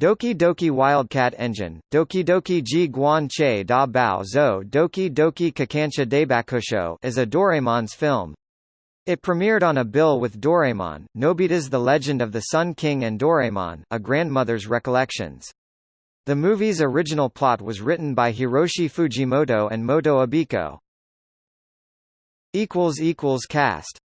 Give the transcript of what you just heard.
Doki Doki Wildcat Engine, Doki Doki Ji Guan Che Da Bao Zhou Doki Doki Kikansha Deibakusho is a Doraemon's film. It premiered on a bill with Doraemon, Nobita's The Legend of the Sun King and Doraemon, A Grandmother's Recollections. The movie's original plot was written by Hiroshi Fujimoto and Motoo Abiko. Cast